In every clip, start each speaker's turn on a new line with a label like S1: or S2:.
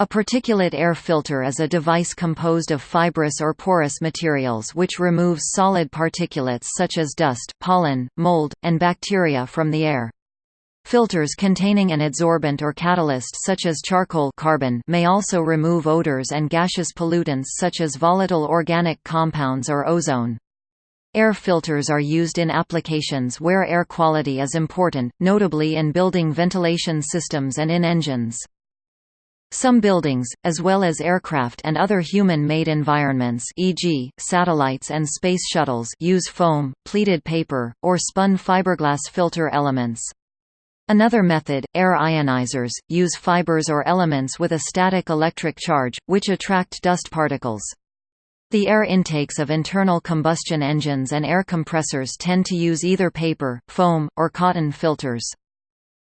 S1: A particulate air filter is a device composed of fibrous or porous materials which removes solid particulates such as dust, pollen, mold, and bacteria from the air. Filters containing an adsorbent or catalyst such as charcoal carbon may also remove odors and gaseous pollutants such as volatile organic compounds or ozone. Air filters are used in applications where air quality is important, notably in building ventilation systems and in engines. Some buildings, as well as aircraft and other human-made environments e.g., satellites and space shuttles use foam, pleated paper, or spun fiberglass filter elements. Another method, air ionizers, use fibers or elements with a static electric charge, which attract dust particles. The air intakes of internal combustion engines and air compressors tend to use either paper, foam, or cotton filters.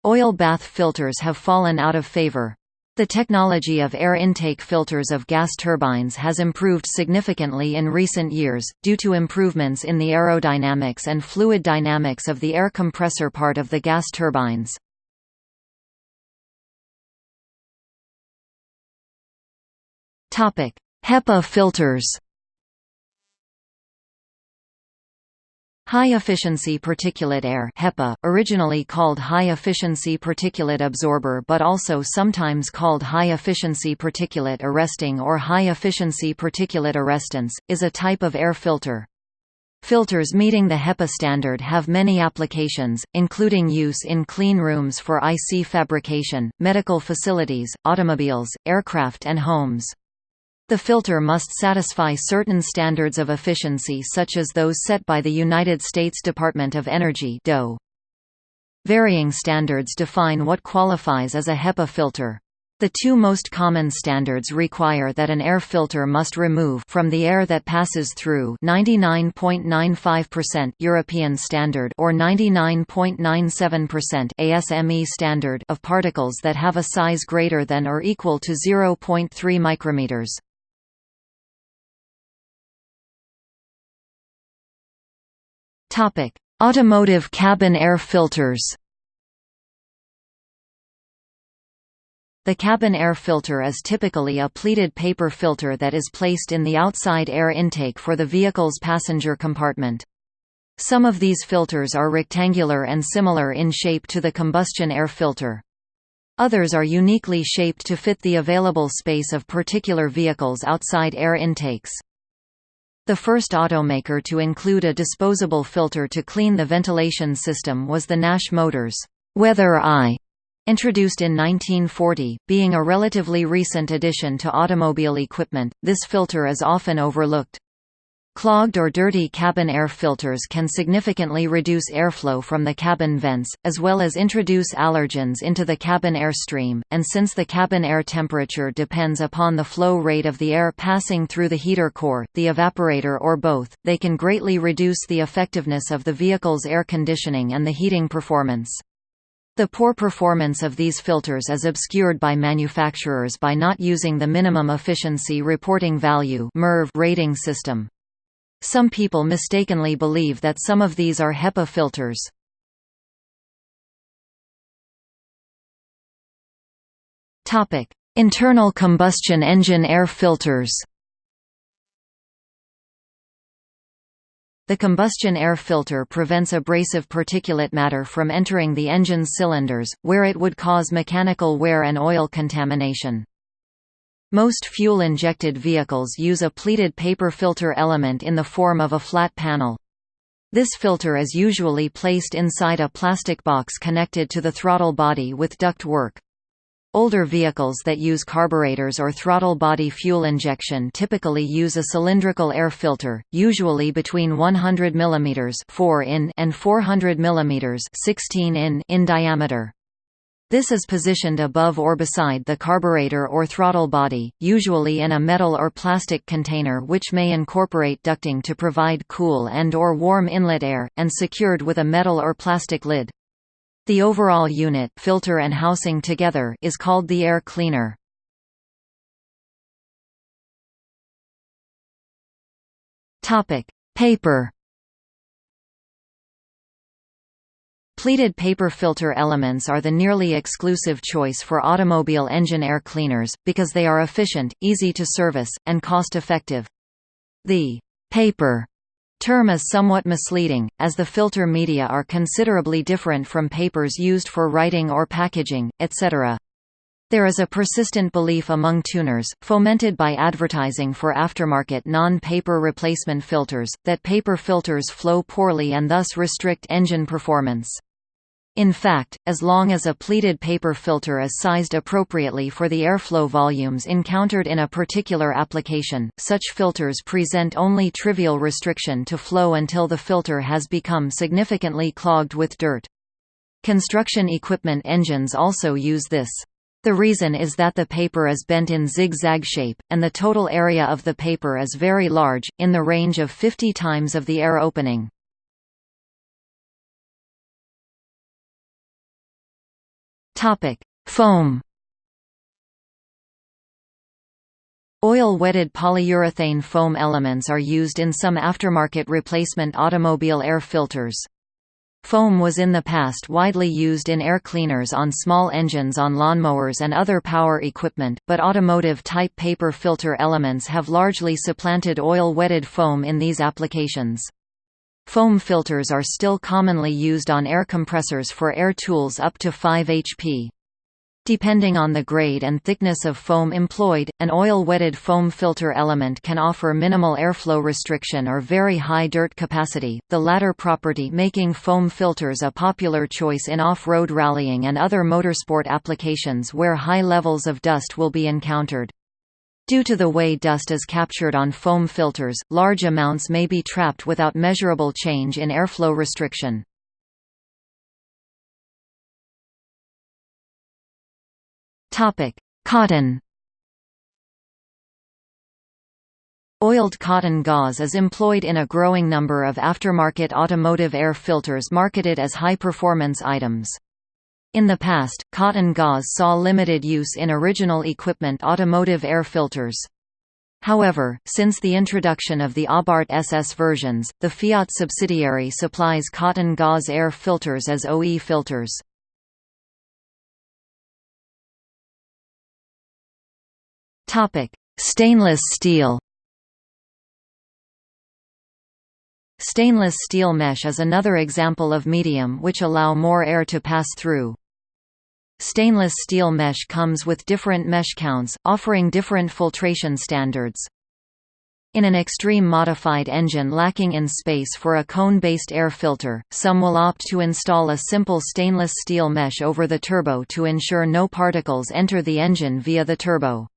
S1: Oil bath filters have fallen out of favor. The technology of air intake filters of gas turbines has improved significantly in recent years, due to improvements in the aerodynamics and fluid dynamics of the air compressor part of the gas turbines. HEPA filters High-efficiency particulate air HEPA, originally called high-efficiency particulate absorber but also sometimes called high-efficiency particulate arresting or high-efficiency particulate arrestants, is a type of air filter. Filters meeting the HEPA standard have many applications, including use in clean rooms for IC fabrication, medical facilities, automobiles, aircraft and homes. The filter must satisfy certain standards of efficiency such as those set by the United States Department of Energy DOE. Varying standards define what qualifies as a HEPA filter. The two most common standards require that an air filter must remove from the air that passes through 99.95% European standard or 99.97% ASME standard of particles that have a size greater than or equal to 0.3 micrometers. Topic: Automotive cabin air filters. The cabin air filter is typically a pleated paper filter that is placed in the outside air intake for the vehicle's passenger compartment. Some of these filters are rectangular and similar in shape to the combustion air filter. Others are uniquely shaped to fit the available space of particular vehicles' outside air intakes. The first automaker to include a disposable filter to clean the ventilation system was the Nash Motors Weather Eye, introduced in 1940, being a relatively recent addition to automobile equipment. This filter is often overlooked. Clogged or dirty cabin air filters can significantly reduce airflow from the cabin vents, as well as introduce allergens into the cabin air stream, and since the cabin air temperature depends upon the flow rate of the air passing through the heater core, the evaporator or both, they can greatly reduce the effectiveness of the vehicle's air conditioning and the heating performance. The poor performance of these filters is obscured by manufacturers by not using the Minimum Efficiency Reporting Value rating system. Some people mistakenly believe that some of these are HEPA filters. Internal combustion engine air filters The combustion air filter prevents abrasive particulate matter from entering the engine's cylinders, where it would cause mechanical wear and oil contamination. Most fuel-injected vehicles use a pleated paper filter element in the form of a flat panel. This filter is usually placed inside a plastic box connected to the throttle body with duct work. Older vehicles that use carburetors or throttle body fuel injection typically use a cylindrical air filter, usually between 100 mm 4 in and 400 mm 16 in, in diameter. This is positioned above or beside the carburetor or throttle body, usually in a metal or plastic container which may incorporate ducting to provide cool and or warm inlet air, and secured with a metal or plastic lid. The overall unit filter and housing together is called the air cleaner. Paper Pleated paper filter elements are the nearly exclusive choice for automobile engine air cleaners, because they are efficient, easy to service, and cost-effective. The paper term is somewhat misleading, as the filter media are considerably different from papers used for writing or packaging, etc. There is a persistent belief among tuners, fomented by advertising for aftermarket non-paper replacement filters, that paper filters flow poorly and thus restrict engine performance. In fact, as long as a pleated paper filter is sized appropriately for the airflow volumes encountered in a particular application, such filters present only trivial restriction to flow until the filter has become significantly clogged with dirt. Construction equipment engines also use this. The reason is that the paper is bent in zigzag shape, and the total area of the paper is very large, in the range of 50 times of the air opening. Foam Oil-wetted polyurethane foam elements are used in some aftermarket replacement automobile air filters. Foam was in the past widely used in air cleaners on small engines on lawnmowers and other power equipment, but automotive-type paper filter elements have largely supplanted oil-wetted foam in these applications. Foam filters are still commonly used on air compressors for air tools up to 5 HP. Depending on the grade and thickness of foam employed, an oil-wetted foam filter element can offer minimal airflow restriction or very high dirt capacity, the latter property making foam filters a popular choice in off-road rallying and other motorsport applications where high levels of dust will be encountered. Due to the way dust is captured on foam filters, large amounts may be trapped without measurable change in airflow restriction. Cotton. Oiled cotton gauze is employed in a growing number of aftermarket automotive air filters marketed as high-performance items. In the past, cotton gauze saw limited use in original equipment automotive air filters. However, since the introduction of the Abarth SS versions, the Fiat subsidiary supplies cotton gauze air filters as OE filters. Stainless steel. Stainless steel mesh is another example of medium which allow more air to pass through. Stainless steel mesh comes with different mesh counts, offering different filtration standards. In an extreme modified engine lacking in space for a cone-based air filter, some will opt to install a simple stainless steel mesh over the turbo to ensure no particles enter the engine via the turbo.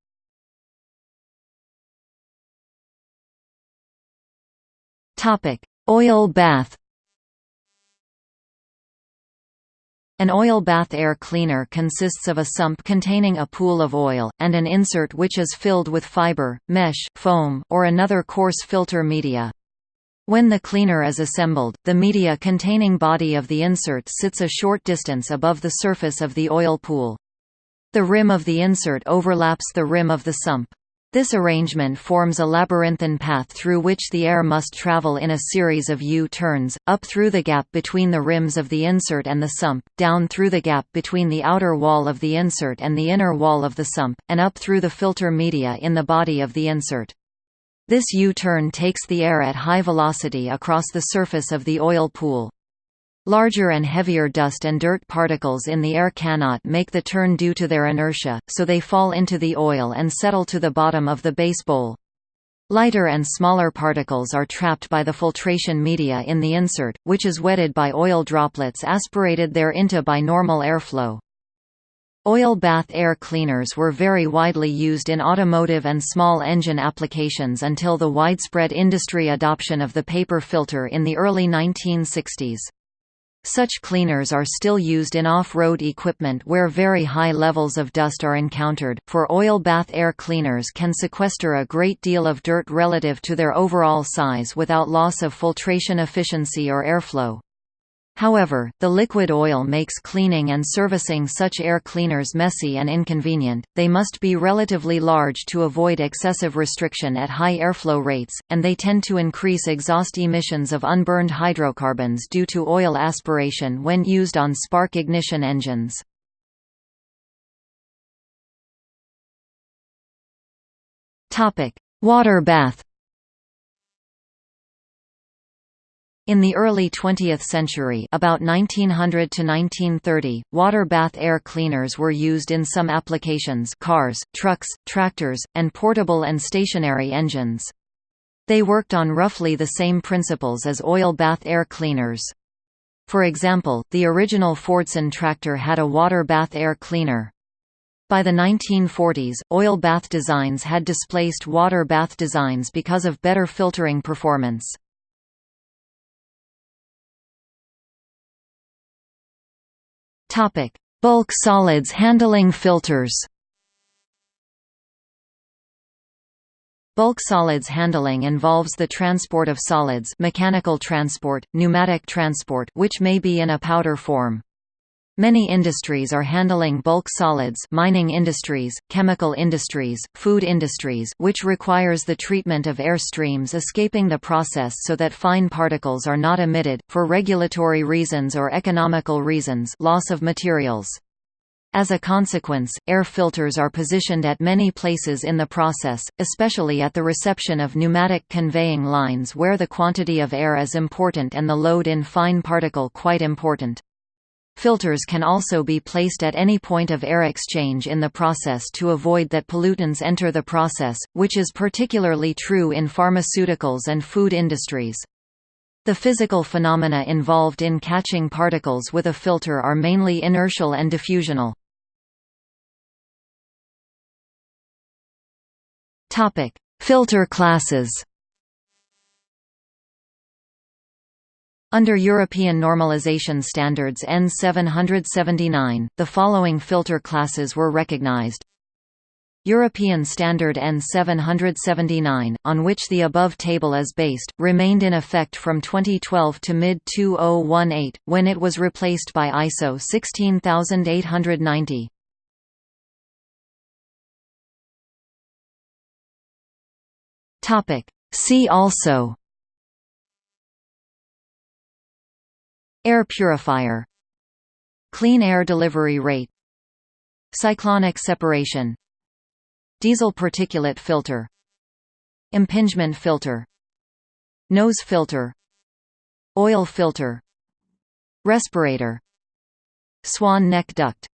S1: Oil bath. An oil bath air cleaner consists of a sump containing a pool of oil, and an insert which is filled with fiber, mesh, foam, or another coarse filter media. When the cleaner is assembled, the media containing body of the insert sits a short distance above the surface of the oil pool. The rim of the insert overlaps the rim of the sump. This arrangement forms a labyrinthine path through which the air must travel in a series of U-turns, up through the gap between the rims of the insert and the sump, down through the gap between the outer wall of the insert and the inner wall of the sump, and up through the filter media in the body of the insert. This U-turn takes the air at high velocity across the surface of the oil pool. Larger and heavier dust and dirt particles in the air cannot make the turn due to their inertia, so they fall into the oil and settle to the bottom of the base bowl. Lighter and smaller particles are trapped by the filtration media in the insert, which is wetted by oil droplets aspirated into by normal airflow. Oil bath air cleaners were very widely used in automotive and small engine applications until the widespread industry adoption of the paper filter in the early 1960s. Such cleaners are still used in off-road equipment where very high levels of dust are encountered, for oil bath air cleaners can sequester a great deal of dirt relative to their overall size without loss of filtration efficiency or airflow. However, the liquid oil makes cleaning and servicing such air cleaners messy and inconvenient, they must be relatively large to avoid excessive restriction at high airflow rates, and they tend to increase exhaust emissions of unburned hydrocarbons due to oil aspiration when used on spark ignition engines. Water bath In the early 20th century about 1900 to 1930, water bath air cleaners were used in some applications cars, trucks, tractors, and portable and stationary engines. They worked on roughly the same principles as oil bath air cleaners. For example, the original Fordson tractor had a water bath air cleaner. By the 1940s, oil bath designs had displaced water bath designs because of better filtering performance. Topic: Bulk solids handling filters. Bulk solids handling involves the transport of solids mechanical transport, pneumatic transport which may be in a powder form. Many industries are handling bulk solids mining industries, chemical industries, food industries which requires the treatment of air streams escaping the process so that fine particles are not emitted, for regulatory reasons or economical reasons loss of materials. As a consequence, air filters are positioned at many places in the process, especially at the reception of pneumatic conveying lines where the quantity of air is important and the load in fine particle quite important. Filters can also be placed at any point of air exchange in the process to avoid that pollutants enter the process, which is particularly true in pharmaceuticals and food industries. The physical phenomena involved in catching particles with a filter are mainly inertial and diffusional. Filter classes Under European normalization standards N779, the following filter classes were recognized. European Standard N779, on which the above table is based, remained in effect from 2012 to mid-2018, when it was replaced by ISO 16890. See also Air purifier Clean air delivery rate Cyclonic separation Diesel particulate filter Impingement filter Nose filter Oil filter Respirator Swan neck duct